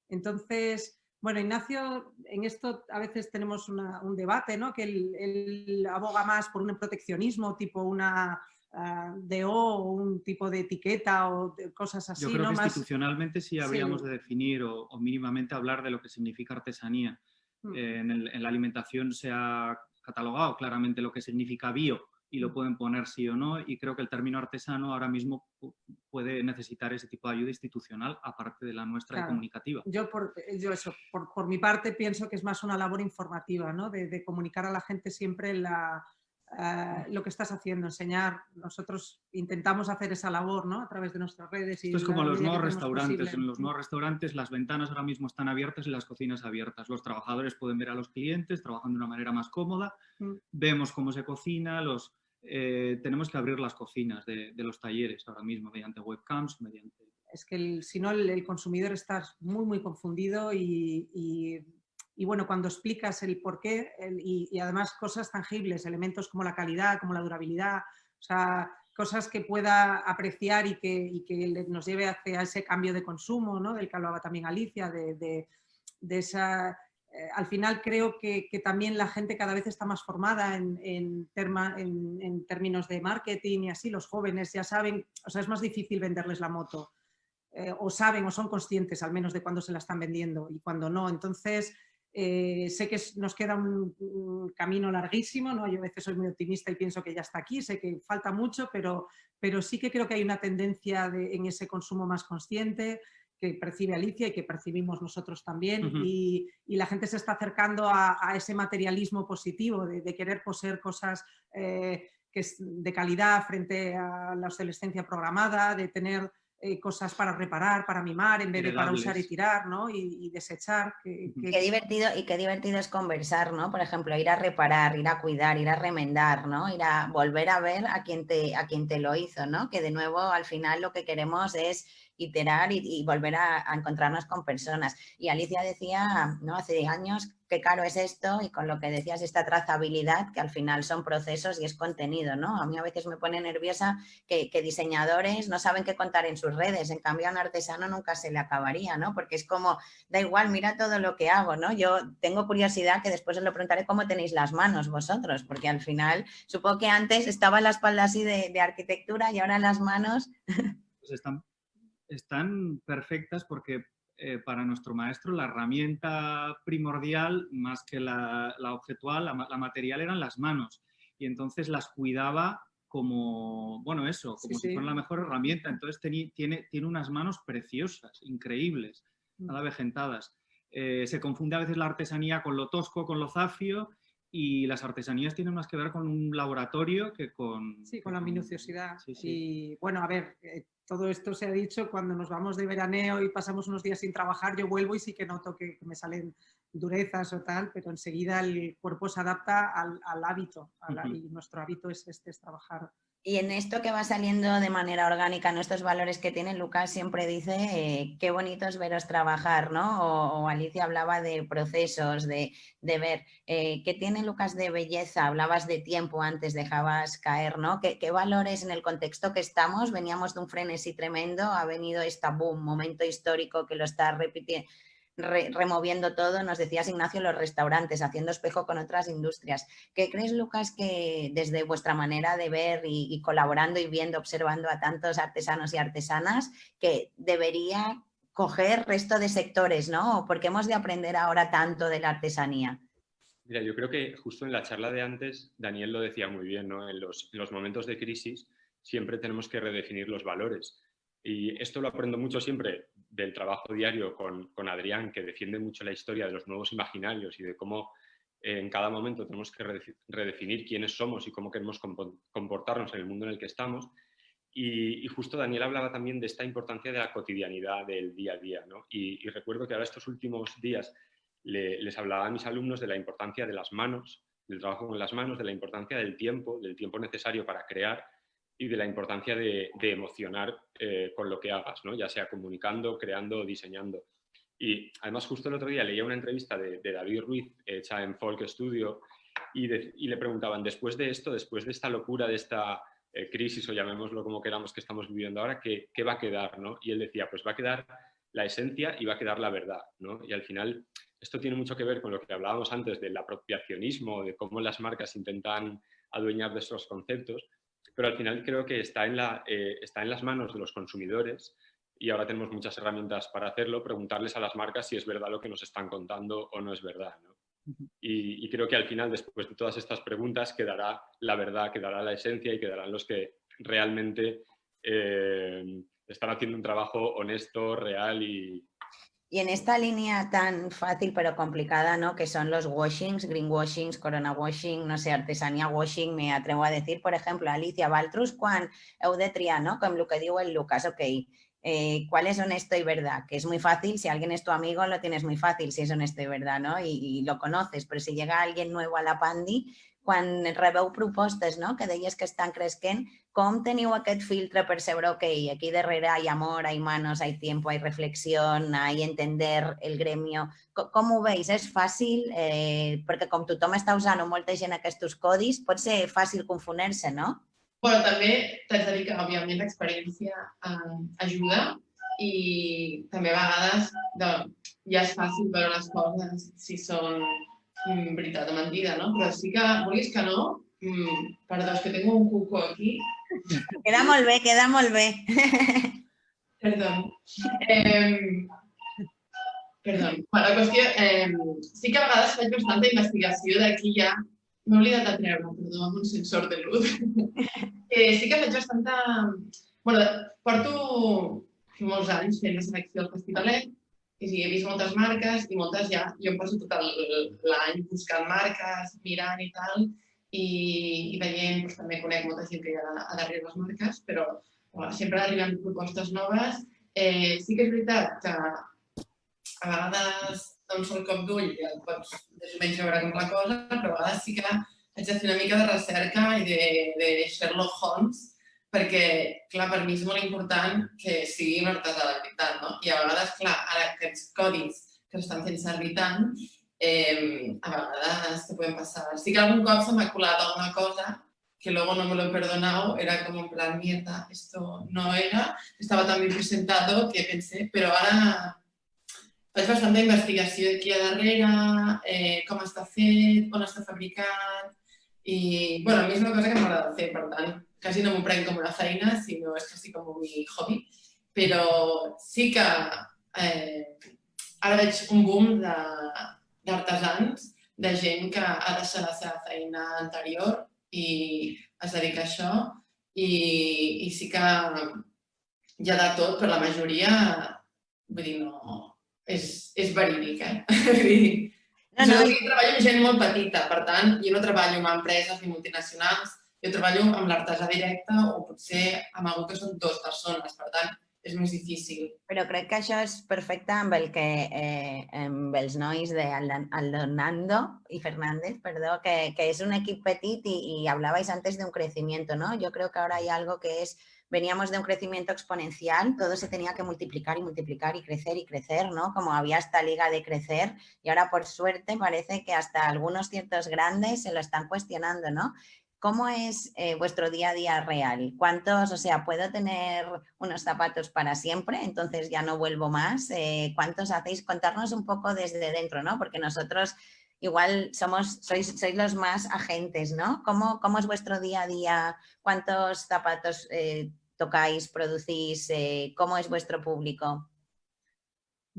Entonces, bueno, Ignacio, en esto a veces tenemos un debate, ¿no? Que él, aboga más por un proteccionismo, tipo una uh, DO o un tipo de etiqueta o cosas así. Yo creo que institucionalmente sí habríamos de definir o, mínimamente hablar de lo que significa artesanía. Mm. Eh, en, en, la alimentación se ha catalogado claramente lo que significa bio y lo mm. pueden poner sí o no y creo que el término artesano ahora mismo puede necesitar ese tipo de ayuda institucional aparte de la nuestra y comunicativa. Yo, por, yo eso, por, por, mi parte pienso que es más una labor informativa, ¿no? de, de comunicar a la gente siempre la, eh, lo que estás haciendo, enseñar. Nosotros intentamos hacer esa labor ¿no? a través de nuestras redes. Y Esto es como los nuevos restaurantes. En los nuevos restaurantes las ventanas ahora mismo están abiertas y las cocinas abiertas. Los trabajadores pueden ver a los clientes trabajando de una manera más cómoda. Mm. Vemos cómo se cocina. Los, eh, tenemos que abrir las cocinas de, los talleres ahora mismo mediante webcams, mediante... Es que si no el, consumidor está muy, muy confundido y y bueno, cuando explicas el por qué y, además cosas tangibles, elementos como la calidad, como la durabilidad, o sea, cosas que pueda apreciar y que, que nos lleve hacia ese cambio de consumo, ¿no? del que hablaba también Alicia, de, esa... Eh, al final creo que, también la gente cada vez está más formada en, en, en, términos de marketing y así, los jóvenes ya saben, o sea, es más difícil venderles la moto. Eh, o saben o son conscientes al menos de cuándo se la están vendiendo y cuando no. Entonces, eh, sé que nos queda un, camino larguísimo, ¿no? yo a veces soy muy optimista y pienso que ya está aquí, sé que falta mucho, pero, pero sí que creo que hay una tendencia en ese consumo más consciente que percibe Alicia y que percibimos nosotros también y, la gente se está acercando a, ese materialismo positivo de, querer poseer cosas eh, que es de calidad frente a la obsolescencia programada, de tener eh, cosas para reparar, para mimar, en vez de para usar y tirar, ¿no? Y, desechar. Que, Qué divertido y qué divertido es conversar, ¿no? Por ejemplo, ir a reparar, ir a cuidar, ir a remendar, ¿no? Ir a volver a ver a quien te, a quien te lo hizo, ¿no? Que de nuevo al final lo que queremos es iterar y, volver a, encontrarnos con personas. Y Alicia decía, ¿no? Hace años, qué caro es esto y con lo que decías, esta trazabilidad, que al final son procesos y es contenido, ¿no? A mí a veces me pone nerviosa que, diseñadores no saben qué contar en sus redes, en cambio a un artesano nunca se le acabaría, ¿no? Porque es como, da igual, mira todo lo que hago, ¿no? Yo tengo curiosidad que después os lo preguntaré cómo tenéis las manos vosotros, porque al final, supongo que antes estaba la espalda así de, de arquitectura y ahora las manos... Pues están están perfectas porque eh, para nuestro maestro la herramienta primordial, más que la, objetual, la, material, eran las manos. Y entonces las cuidaba como, bueno, eso, como si fueran la mejor herramienta. Entonces tiene, tiene unas manos preciosas, increíbles, mm. nada vegentadas. Eh, se confunde a veces la artesanía con lo tosco, con lo zafio, y las artesanías tienen más que ver con un laboratorio que con... Sí, con la minuciosidad. Y bueno, a ver, eh, todo esto se ha dicho, cuando nos vamos de veraneo y pasamos unos días sin trabajar, yo vuelvo y sí que noto que me salen durezas o tal, pero enseguida el cuerpo se adapta al, hábito y nuestro hábito es este, es trabajar y en esto que va saliendo de manera orgánica, nuestros valores que tiene, Lucas siempre dice eh, qué bonito es veros trabajar, ¿no? O, Alicia hablaba de procesos, de, ver. Eh, ¿Qué tiene Lucas de belleza? Hablabas de tiempo antes, dejabas caer, ¿no? ¿Qué, ¿Qué, valores en el contexto que estamos? Veníamos de un frenesí tremendo, ha venido este boom, momento histórico que lo está repitiendo removiendo todo, nos decías Ignacio, los restaurantes, haciendo espejo con otras industrias. ¿Qué crees, Lucas, que desde vuestra manera de ver y, colaborando y viendo, observando a tantos artesanos y artesanas, que debería coger resto de sectores, ¿no? ¿Por qué hemos de aprender ahora tanto de la artesanía? Mira, yo creo que justo en la charla de antes, Daniel lo decía muy bien, ¿no? En los, en los momentos de crisis siempre tenemos que redefinir los valores. Y esto lo aprendo mucho siempre del trabajo diario con, con Adrián, que defiende mucho la historia de los nuevos imaginarios y de cómo en cada momento tenemos que redefinir quiénes somos y cómo queremos comportarnos en el mundo en el que estamos. Y, justo Daniel hablaba también de esta importancia de la cotidianidad del día a día. ¿no? Y, recuerdo que ahora estos últimos días les hablaba a mis alumnos de la importancia de las manos, del trabajo con las manos, de la importancia del tiempo, del tiempo necesario para crear y de la importancia de, emocionar eh, con lo que hagas, ¿no? ya sea comunicando, creando o diseñando. Y además justo el otro día leía una entrevista de, David Ruiz hecha en Folk Studio y, le preguntaban, después de esto, después de esta locura, de esta eh, crisis o llamémoslo como queramos que estamos viviendo ahora, ¿qué, ¿qué, va a quedar? ¿no? Y él decía, pues va a quedar la esencia y va a quedar la verdad. ¿no? Y al final esto tiene mucho que ver con lo que hablábamos antes del apropiacionismo, de cómo las marcas intentan adueñar de esos conceptos, pero al final creo que está en, la, eh, está en las manos de los consumidores y ahora tenemos muchas herramientas para hacerlo, preguntarles a las marcas si es verdad lo que nos están contando o no es verdad. Y, creo que al final, después de todas estas preguntas, quedará la verdad, quedará la esencia y quedarán los que realmente eh, están haciendo un trabajo honesto, real y, y en esta línea tan fácil pero complicada, ¿no? Que son los washings, greenwashings, corona washing, no sé, artesanía washing, me atrevo a decir, por ejemplo, Alicia Baltrus, de triar, no? Com el que diu el Lucas, ok, eh, cuál es honesto y verdad, que es muy fácil, si alguien es tu amigo lo tienes muy fácil si es honesto y verdad, ¿no? Y, lo conoces, pero si llega alguien nuevo a la Pandi, cuando rebeu propostes, no? que deies que estan cresquent, com teniu aquest filtre per saber, ok, aquí darrere hay amor, hay manos, hay tiempo, hay reflexión, hay entender el gremio, com, com ho veus? És fàcil? Eh, perquè com tothom està usant o molta gent aquests codis, pot ser fàcil confonar-se, no? Bueno, també t'haig de dir que, òbviament, l'experiència eh, ajuda i també a vegades de, ja és fàcil veure les coses si són mm, veritat o mentida, no? Però sí que, vulguis que no, mm, perdó, és que tengo un cuco aquí. Queda molt bé, queda molt bé. Perdó. Eh, perdó. Bueno, la qüestió, eh, sí que a vegades faig bastanta investigació d'aquí ja M'he oblidat de treure, perdó, amb un sensor de luz. eh, sí que faig bastanta... Bueno, porto molts anys fent la selecció del festivalet i sí, he vist moltes marques i moltes ja, jo em poso tot l'any buscant marques, mirant i tal, i, i veient, doncs, també conec molta gent que hi ha a darrere les marques, però bueno, sempre arriben propostes noves. Eh, sí que és veritat que a vegades doncs el cop d'ull el pots més o menys veure com la cosa, però a vegades sí que haig de fer una mica de recerca i de, de Sherlock Holmes, perquè, clar, per mi és molt important que sigui un artesà de veritat, no? I a vegades, clar, ara aquests codis que estan fent servir tant, eh, a vegades te pueden passar. Sí que algun cop se m'ha colat alguna cosa que luego no me lo he perdonado, era como en plan, mierda, esto no era, estaba tan bien presentado que pensé, pero ahora faig bastanta investigació aquí a darrere, eh, com està fet, on està fabricat, i bueno, a mi una cosa que m'agrada fer, per tant, quasi no m'ho prenc com una feina, sinó és quasi com un hobby, però sí que eh, ara veig un boom d'artesans, de, de gent que ha deixat la seva feina anterior i es dedica a això i, i sí que hi ha de tot, però la majoria, vull dir, no, és, és verídic, eh? no, no. Jo treballo amb gent molt petita, per tant, jo no treballo amb empreses ni multinacionals, jo treballo amb l'artesà directe o potser amb algú que són dues persones, per tant, és més difícil. Però crec que això és perfecte amb el que eh, amb nois de Aldonando Fernández, perdó, que, que és un equip petit i, i hablabais antes de un crecimiento, ¿no? Yo creo que ahora hay algo que es veníamos de un crecimiento exponencial, todo se tenía que multiplicar y multiplicar y crecer y crecer, ¿no? Como había esta liga de crecer y ahora por suerte parece que hasta algunos ciertos grandes se lo están cuestionando, ¿no? ¿Cómo es eh, vuestro día a día real? ¿Cuántos, o sea, puedo tener unos zapatos para siempre, entonces ya no vuelvo más? Eh, ¿Cuántos hacéis? Contarnos un poco desde dentro, ¿no? Porque nosotros igual somos, sois, sois los más agentes, ¿no? ¿Cómo, ¿Cómo, es vuestro día a día? ¿Cuántos zapatos eh, tocáis, producís? ¿Cómo es vuestro público?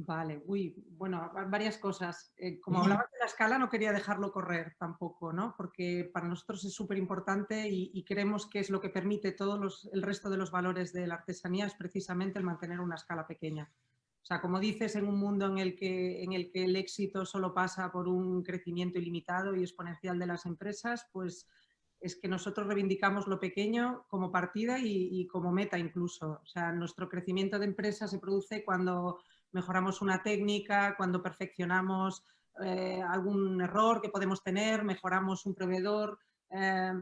Vale, uy, bueno, varias cosas. Eh, como hablabas de la escala, no quería dejarlo correr tampoco, ¿no? Porque para nosotros es súper importante y, creemos que es lo que permite todo el resto de los valores de la artesanía, es precisamente el mantener una escala pequeña. O sea, como dices, en un mundo en el que, en el, que el éxito solo pasa por un crecimiento ilimitado y exponencial de las empresas, pues es que nosotros reivindicamos lo pequeño como partida y, y como meta incluso. O sea, nuestro crecimiento de empresa se produce cuando mejoramos una técnica, cuando perfeccionamos eh, algún error que podemos tener, mejoramos un proveedor. Eh,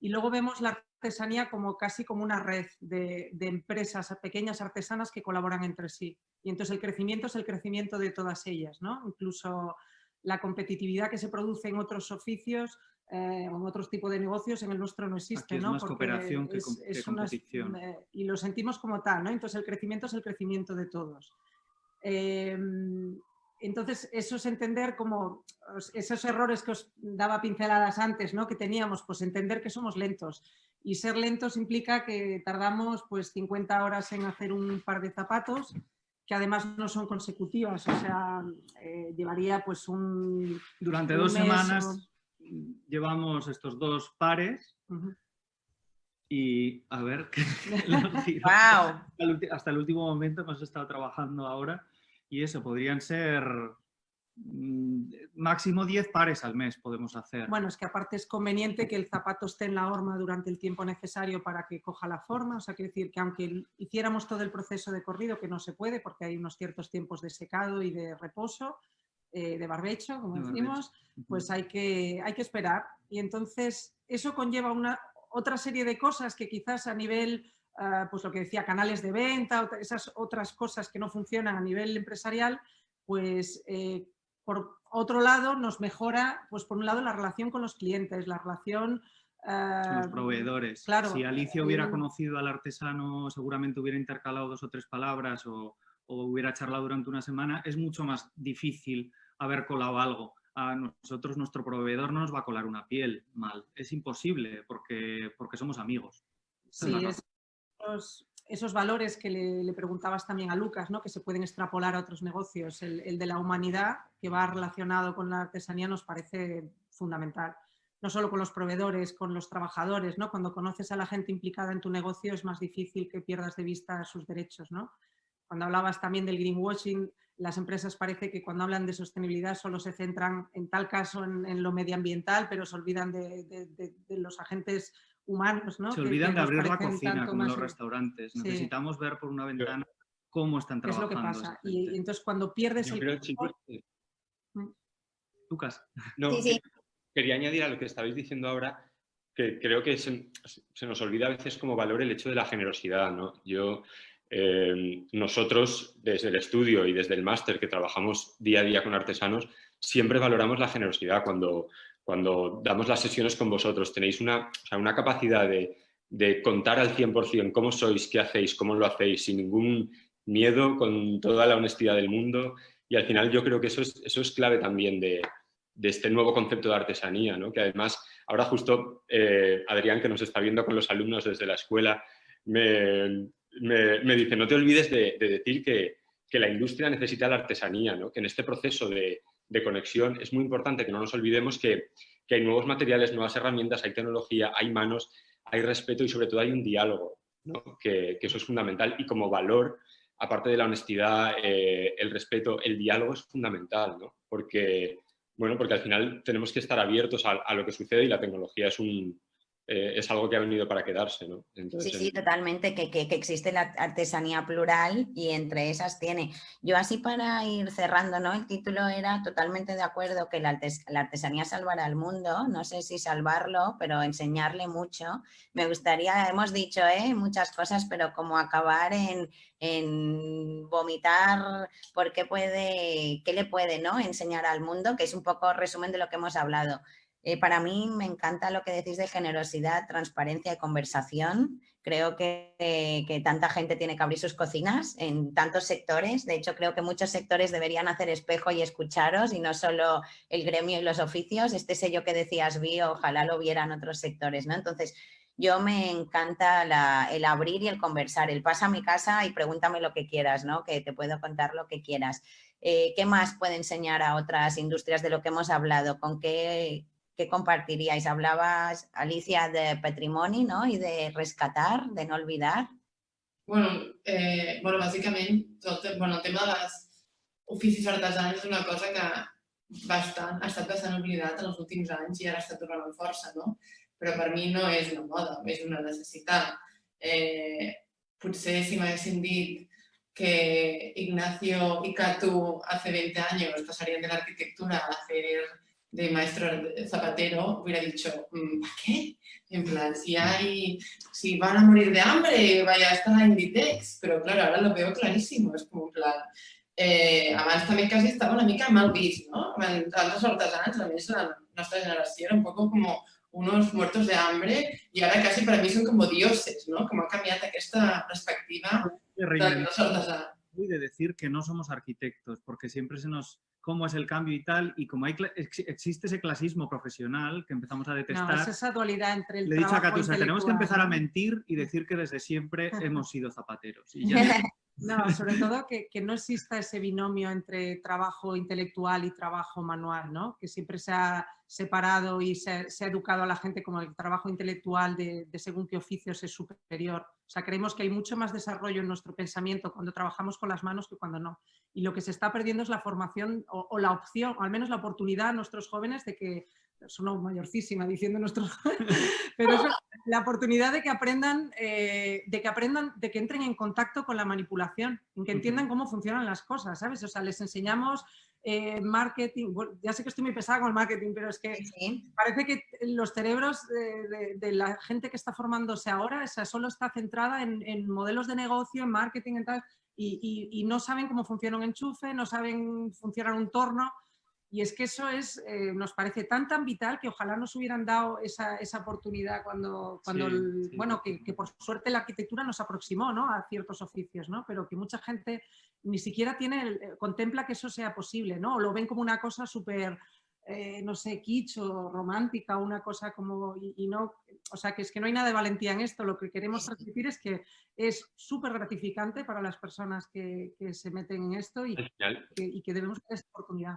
y luego vemos la artesanía como casi como una red de, empresas pequeñas artesanas que colaboran entre sí. Y entonces el crecimiento es el crecimiento de todas ellas, ¿no? Incluso la competitividad que se produce en otros oficios eh, o en otros tipos de negocios, en el nuestro no existe, es ¿no? Más cooperación que, competición. y lo sentimos como tal, ¿no? Entonces el crecimiento es el crecimiento de todos. Em, entonces, eso es entender como esos errores que os daba pinceladas antes, ¿no? que teníamos, pues entender que somos lentos. Y ser lentos implica que tardamos pues 50 horas en hacer un par de zapatos, que además no son consecutivas, o sea, eh, llevaría pues un... Durante dos semanas llevamos estos dos pares y a ver, wow. hasta el último momento hemos estado trabajando ahora y eso, podrían ser mm, máximo 10 pares al mes podemos hacer. Bueno, es que aparte es conveniente que el zapato esté en la horma durante el tiempo necesario para que coja la forma, o sea, quiere decir que aunque hiciéramos todo el proceso de corrido, que no se puede porque hay unos ciertos tiempos de secado y de reposo, eh, de barbecho, como decimos, pues hay que, hay que esperar. Y entonces eso conlleva una, otra serie de cosas que quizás a nivel Ah, pues lo que decía, canales de venta, esas otras cosas que no funcionan a nivel empresarial, pues eh, por otro lado nos mejora, pues por un lado la relación con los clientes, la relación... con los ah, proveedores. Claro, si Alicia hubiera conocido al artesano, seguramente hubiera intercalado dos o tres palabras o, o hubiera charlado durante una semana, es mucho más difícil haber colado algo a nosotros nuestro proveedor no nos va a colar una piel mal. Es imposible porque, porque somos amigos. Sí, es, esos, valores que le, preguntabas también a Lucas, ¿no? que se pueden extrapolar a otros negocios, el, de la humanidad que va relacionado con la artesanía nos parece fundamental. No solo con los proveedores, con los trabajadores, ¿no? Cuando conoces a la gente implicada en tu negocio es más difícil que pierdas de vista sus derechos, ¿no? Cuando hablabas también del greenwashing, las empresas parece que cuando hablan de sostenibilidad solo se centran en tal caso en, lo medioambiental, pero se olvidan de, de los agentes humanos. ¿no? Se olvidan de abrir la cocina como los restaurantes. Necesitamos ver por una ventana cómo están trabajando. Es lo que pasa. Y, entonces cuando pierdes el... Creo, chicos, mm. Lucas. No, quería añadir a lo que estabais diciendo ahora, que creo que se, nos olvida a veces como valor el hecho de la generosidad. ¿no? Yo, eh, nosotros, desde el estudio y desde el máster que trabajamos día a día con artesanos, siempre valoramos la generosidad cuando cuando damos las sesiones con vosotros, tenéis una, una capacidad de, contar al 100% cómo sois, qué hacéis, cómo lo hacéis, sin ningún miedo, con toda la honestidad del mundo. Y al final yo creo que eso es, eso es clave también de, este nuevo concepto de artesanía, ¿no? que además ahora justo eh, Adrián, que nos está viendo con los alumnos desde la escuela, me, dice, no te olvides de, decir que, que, la industria necesita la artesanía, ¿no? que en este proceso de, de conexión, es muy importante que no nos olvidemos que, hay nuevos materiales, nuevas herramientas, hay tecnología, hay manos, hay respeto y sobre todo hay un diálogo, que, eso es fundamental y como valor, aparte de la honestidad, eh, el respeto, el diálogo es fundamental, porque, bueno, porque al final tenemos que estar abiertos a lo que sucede y la tecnología es un, eh, es algo que ha venido para quedarse. ¿no? sí, sí, totalmente, que, existe la artesanía plural y entre esas tiene. Yo así para ir cerrando, ¿no? el título era totalmente de acuerdo que la, artesanía salvará al mundo, no sé si salvarlo, pero enseñarle mucho. Me gustaría, hemos dicho ¿eh? muchas cosas, pero como acabar en, en vomitar por qué, puede, qué le puede ¿no? enseñar al mundo, que es un poco resumen de lo que hemos hablado. Eh, para mí me encanta lo que decís de generosidad, transparencia y conversación. Creo que, que, tanta gente tiene que abrir sus cocinas en tantos sectores. De hecho, creo que muchos sectores deberían hacer espejo y escucharos y no solo el gremio y los oficios. Este sello que decías, vi, ojalá lo vieran otros sectores. ¿no? Entonces, yo me encanta el abrir y el conversar, el pasa a mi casa y pregúntame lo que quieras, ¿no? Que te puedo contar lo que quieras. Eh, ¿Qué más puede enseñar a otras industrias de lo que hemos hablado? ¿Con qué, qué compartiríais? Hablabas, Alicia, de patrimonio ¿no? y de rescatar, de no olvidar. Bueno, eh, bueno bàsicament, tot, bueno, el tema de les oficis artesans és una cosa que bastant, ha estat bastant oblidat en els últims anys i ara està tornant amb força, no? Però per mi no és una moda, és una necessitat. Eh, potser si m'haguessin dit que Ignacio y Catu hace 20 años pasarían de la arquitectura a hacer de maestro zapatero, hubiera dicho, mm, ¿para qué? En plan, si hay, si van a morir de hambre, vaya a Inditex. Pero claro, ahora lo veo clarísimo, es como en plan, eh, abans també quasi estava una mica mal vist, no? Altres artesans, a més, la nostra generació era un poco como unos muertos de hambre y ahora casi para mí son como dioses, ¿no? Como ha cambiado esta perspectiva de los artesanos. De decir que no somos arquitectos, porque siempre se nos cómo es el cambio y tal, y como hay, existe ese clasismo profesional que empezamos a detestar. No, es esa dualidad entre el Le he dicho a Catusa, tenemos que empezar a mentir y decir que desde siempre hemos sido zapateros. Y ya No, sobre todo que, que, no exista ese binomio entre trabajo intelectual y trabajo manual, ¿no? Que siempre se ha separado y se, se ha educado a la gente como el trabajo intelectual de, de, según qué oficios es superior. O sea, creemos que hay mucho más desarrollo en nuestro pensamiento cuando trabajamos con las manos que cuando no. Y lo que se está perdiendo es la formación o, o la opción, o al menos la oportunidad a nuestros jóvenes de que son mayorcísima diciendo nuestros pero eso, la oportunidad de que aprendan, eh, de que aprendan, de que entren en contacto con la manipulación, en que entiendan cómo funcionan las cosas, ¿sabes? O sea, les enseñamos eh, marketing, ya sé que estoy muy pesada con el marketing, pero es que parece que los cerebros de, de, la gente que está formándose ahora, o sea, solo está centrada en, en modelos de negocio, en marketing y tal, y, y, y, no saben cómo funciona un enchufe, no saben funcionar un torno, y es que eso es, eh, nos parece tan tan vital que ojalá nos hubieran dado esa, esa oportunidad cuando, cuando bueno, que, que, por suerte la arquitectura nos aproximó ¿no? a ciertos oficios, ¿no? pero que mucha gente ni siquiera tiene, eh, contempla que eso sea posible, ¿no? o lo ven como una cosa súper, eh, no sé, kitsch o romántica, una cosa como, y, y, no, o sea, que es que no hay nada de valentía en esto, lo que queremos transmitir es que es súper gratificante para las personas que, que, se meten en esto y, que, y que debemos tener esa oportunidad.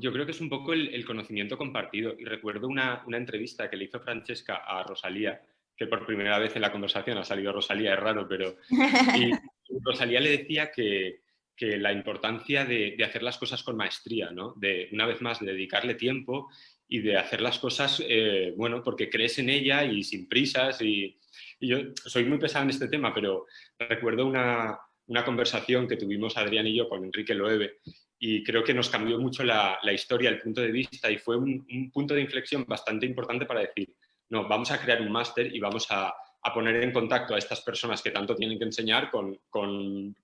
Yo creo que es un poco el, conocimiento compartido. Y recuerdo una, entrevista que le hizo Francesca a Rosalía, que por primera vez en la conversación ha salido Rosalía, es raro, pero... Y Rosalía le decía que, la importancia de, hacer las cosas con maestría, ¿no? De, una vez más, de dedicarle tiempo y de hacer las cosas, eh, bueno, porque crees en ella y sin prisas. Y, yo soy muy pesado en este tema, pero recuerdo una, una conversación que tuvimos Adrián y yo con Enrique Loewe y creo que nos cambió mucho la, la historia, el punto de vista y fue un, un, punto de inflexión bastante importante para decir, no, vamos a crear un máster y vamos a, a, poner en contacto a estas personas que tanto tienen que enseñar con, con,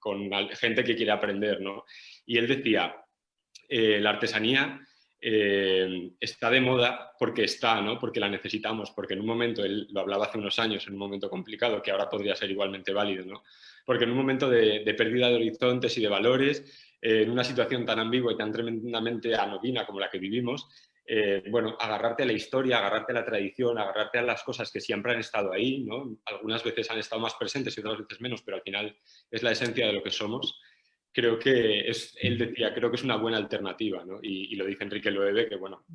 gente que quiere aprender. ¿no? Y él decía, eh, la artesanía eh, está de moda porque está, ¿no? porque la necesitamos, porque en un momento, él lo hablaba hace unos años, en un momento complicado, que ahora podría ser igualmente válido, ¿no? porque en un momento de, de pérdida de horizontes y de valores, en una situación tan ambigua y tan tremendamente anodina como la que vivimos, eh, bueno, agarrarte a la historia, agarrarte a la tradición, agarrarte a las cosas que siempre han estado ahí, ¿no? Algunas veces han estado más presentes y otras veces menos, pero al final es la esencia de lo que somos. Creo que es, él decía, creo que es una buena alternativa, ¿no? y, y, lo dice Enrique Loewe, que bueno,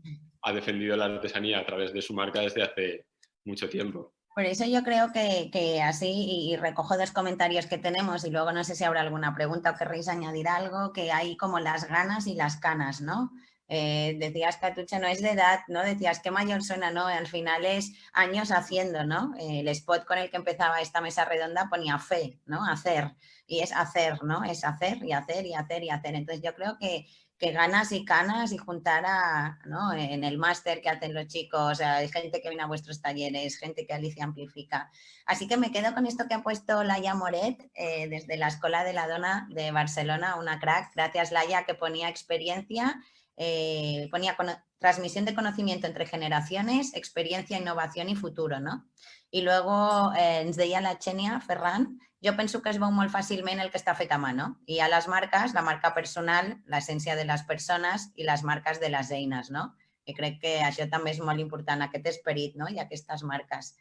ha defendido la artesanía a través de su marca desde hace mucho tiempo. Por eso yo creo que, que, así, y recojo dos comentarios que tenemos y luego no sé si habrá alguna pregunta o querréis añadir algo, que hay como las ganas y las canas, ¿no? Eh, decías, Catucha, no es de edad, ¿no? Decías, qué mayor suena, ¿no? Al final es años haciendo, ¿no? el spot con el que empezaba esta mesa redonda ponía fe, ¿no? Hacer. Y es hacer, ¿no? Es hacer y hacer y hacer y hacer. Entonces yo creo que que ganas y canas y juntar a, ¿no? en el máster que hacen los chicos, hay gente que viene a vuestros talleres, gente que Alicia amplifica. Así que me quedo con esto que ha puesto Laia Moret eh, desde la Escuela de la Dona de Barcelona, una crack. Gracias Laia que ponía experiencia, eh, ponía transmisión de conocimiento entre generaciones, experiencia, innovación y futuro. ¿no? Y luego eh, ens deia la Xenia Ferran jo penso que es veu molt fàcilment el que està fet a mà, no? I a les marques, la marca personal, l'essència de les persones i les marques de les eines, no? I crec que això també és molt important, aquest esperit no? i aquestes marques.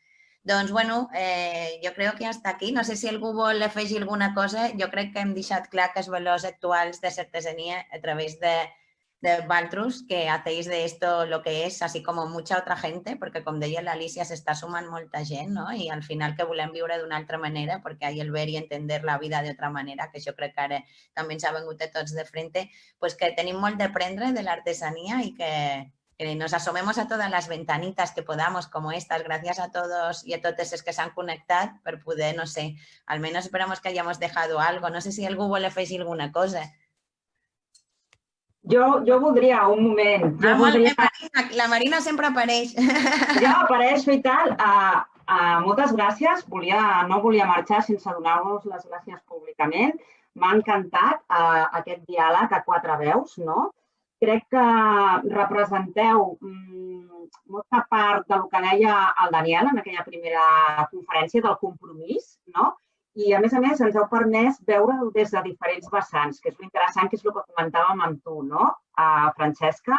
Doncs, bueno, eh, jo crec que hasta aquí. No sé si algú vol afegir alguna cosa. Jo crec que hem deixat clar que els valors actuals de l'artesania a través de, de Valtrus, que hacéis de esto lo que es, así como mucha otra gente, perquè com deia l'Alicia, s'està sumant molta gent, no? I al final que volem viure d'una altra manera, perquè hay el ver i entender la vida d'altra manera, que jo crec que ara també ens ha vengut a de frente, pues que tenim molt d'aprendre de l'artesania i que, que nos asomemos a todas las ventanitas que podamos, como estas, gracias a todos y a todos los que se han conectado, per poder, no sé, al menos esperamos que hayamos dejado algo. No sé si algú vol afegir alguna cosa. Jo, jo voldria, un moment, jo Ah, voldria... Marina, la Marina sempre apareix. Ja apareixo i tal. Uh, uh, moltes gràcies. Volia, no volia marxar sense donar-vos les gràcies públicament. M'ha encantat uh, aquest diàleg a quatre veus, no? Crec que representeu mm, molta part del que deia el Daniel en aquella primera conferència del compromís, no? I, a més a més, ens heu permès veure des de diferents vessants, que és l'interessant, que és el que comentàvem amb tu, no, uh, Francesca?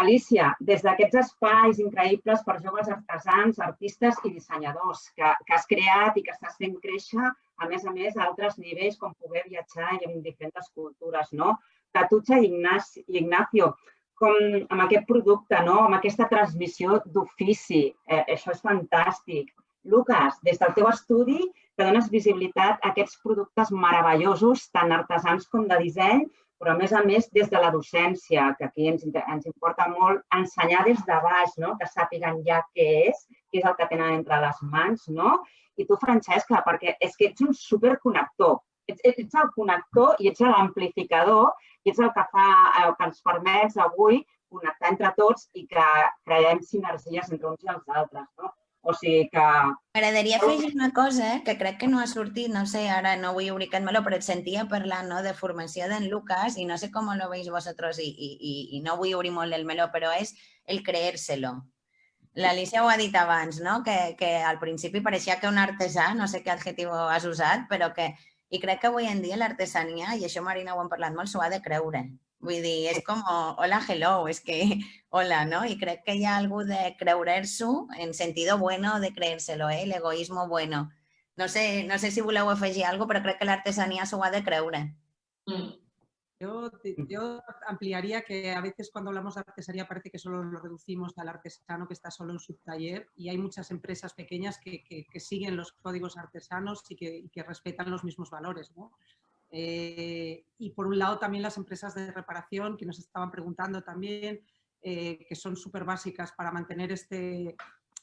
Alicia, des d'aquests espais increïbles per joves artesans, artistes i dissenyadors que, que has creat i que estàs fent créixer, a més a més, a altres nivells, com poder viatjar i en diferents cultures, no? Tatutxa i Ignacio, com amb aquest producte, no? amb aquesta transmissió d'ofici. Eh, això és fantàstic. Lucas, des del teu estudi, que dones visibilitat a aquests productes meravellosos, tant artesans com de disseny, però a més a més des de la docència, que aquí ens, ens importa molt ensenyar des de baix, no? que sàpiguen ja què és, què és el que tenen entre les mans, no? I tu, Francesca, perquè és que ets un superconnector. Ets, ets el connector i ets l'amplificador i ets el que, fa, el que ens permet avui connectar entre tots i que creem sinergies entre uns i els altres. No? O sigui que M'agradaria afegir una cosa eh, que crec que no ha sortit, no sé, ara no vull obrir aquest meló, però et sentia parlar no, de formació d'en Lucas i no sé com lo veis vosotros i, i, i, i no vull obrir molt el meló, però és el creérselo. L'Alicia ho ha dit abans, no? que, que al principi pareixia que un artesà, no sé què adjectiu has usat, però que... I crec que avui en dia l'artesania, i això Marina ho hem parlat molt, s'ho ha de creure. Vull dir, és com, hola, hello, és que, hola, no? I crec que hi ha algú de creurer-s'ho en sentido bueno de creérselo, eh? l'egoismo bueno. No sé, no sé si voleu afegir alguna cosa, però crec que l'artesania s'ho ha de creure. Mm. Yo, te- yo ampliaría que a veces cuando hablamos de artesanía parece que solo lo reducimos al artesano que está solo en su taller y hay muchas empresas pequeñas que, que- que siguen los códigos artesanos y que, y que respetan los mismos valores. ¿no? Eh, y por un lado también las empresas de reparación que nos estaban preguntando también, eh, que son súper básicas para mantener este,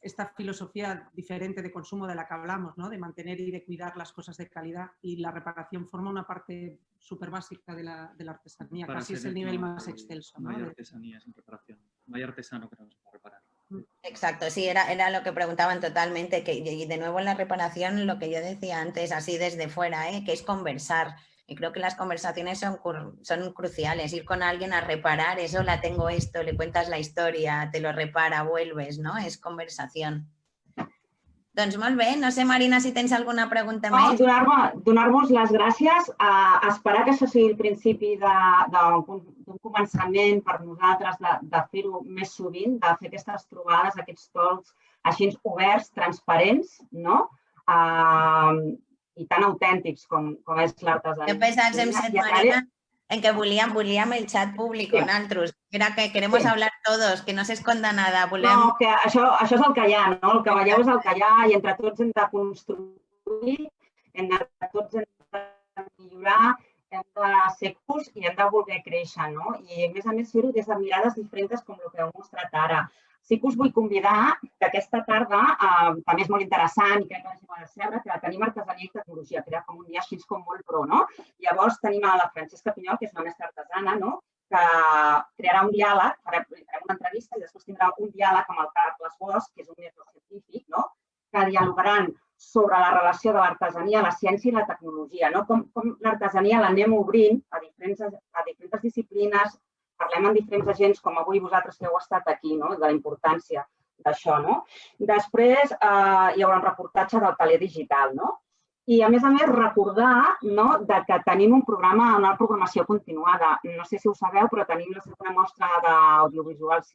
esta filosofía diferente de consumo de la que hablamos, ¿no? de mantener y de cuidar las cosas de calidad y la reparación forma una parte súper básica de la, de la artesanía, Para casi es el nivel no- más excelso. No ¿no? hay De- artesanía sin reparación. No hay artesano que no se pueda reparar. Exacto, sí, era, era lo que preguntaban totalmente, que y de nuevo en la reparación, lo que yo decía antes, así desde fuera, ¿eh? que es conversar. Y creo que las conversaciones son, son cruciales. Ir con alguien a reparar, eso la tengo esto, le cuentas la historia, te lo repara, vuelves, ¿no? Es conversación. Doncs molt bé, no sé, Marina, si tens alguna pregunta no, més. donar-vos donar les gràcies, a esperar que això sigui el principi d'un començament per nosaltres de, de fer-ho més sovint, de fer aquestes trobades, aquests talks així oberts, transparents, no? Uh, i tan autèntics com, com és l'artesania. Hem I set, a través- Marina, en que volíem, volíem el chat públic, Sí. nosaltres. Era que queremos Sí. hablar todos, que no se esconda nada. Volem... No, que això, això és el que hi ha, no? El que veieu és el que hi ha i entre tots hem de construir, entre tots hem de millorar, hem de ser curs i hem de voler créixer, no? I a més a més fer-ho des de mirades diferents com el que heu mostrat ara. Sí que us vull convidar que aquesta tarda, eh, també és molt interessant i crec que la gent de saber, que tenim artesania i tecnologia, que era com un dia així com molt pro, no? Llavors tenim a la Francesca Pinyol, que és una mestra artesana, no? que crearà un diàleg, farem una entrevista i després tindrà un diàleg amb el Carles Bosch, que és un metge científic, no? que dialogaran sobre la relació de l'artesania, la ciència i la tecnologia, no? com, com l'artesania l'anem obrint a diferents, a diferents disciplines, parlem amb diferents agents, com avui vosaltres que heu estat aquí, no? de la importància d'això. No? Després eh, hi haurà un reportatge del taler digital, no? I, a més a més, recordar no, de que tenim un programa, una programació continuada. No sé si ho sabeu, però tenim la segona mostra d'audiovisuals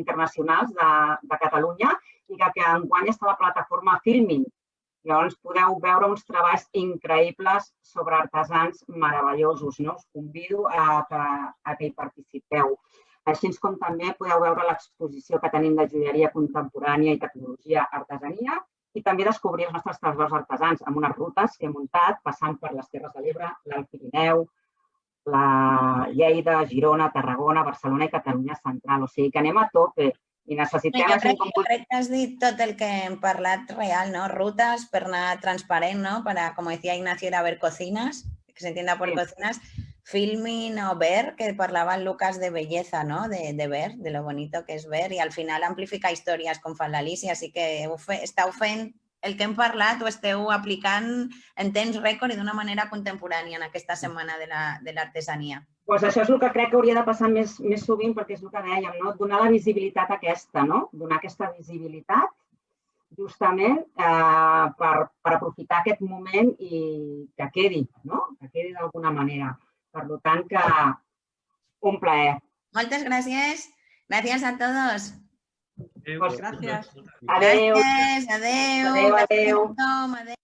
internacionals de, de Catalunya i que, que enguany està la plataforma Filmin. Llavors podeu veure uns treballs increïbles sobre artesans meravellosos. No? Us convido a que, a que hi participeu. Així com també podeu veure l'exposició que tenim de joieria contemporània i tecnologia artesania i també descobrir els nostres tresors artesans amb unes rutes que he muntat passant per les Terres de l'Ebre, l'Alt Pirineu, la Lleida, Girona, Tarragona, Barcelona i Catalunya Central. O sigui que anem a tope i necessitem... Jo crec, com... crec que has dit tot el que hem parlat real, ¿no? Rutas per anar transparent, ¿no? Para, como decía Ignacio, ir a ver cocinas, que se entienda por Sí. cocinas. Filming o ver, que parlava Lucas de belleza, ¿no? De, de ver, de lo bonito que es ver i al final amplificar històries com fa l'Alicia, així que estàu fent el que hem parlat ho esteu aplicant en temps rècord i d'una manera contemporània en aquesta setmana de la- de l'artesania. Pues això és el que crec que hauria de passar més, més sovint, perquè és el que dèiem, no? donar la visibilitat aquesta, no? donar aquesta visibilitat justament eh, per, per aprofitar aquest moment i que quedi, no? que quedi d'alguna manera. Per tant, que un plaer. Moltes gràcies. Gràcies a todos. Eh, Pues Gracias. Adéu. Gràcies, adeu. Adéu, gràcies a adéu. tothom, adéu.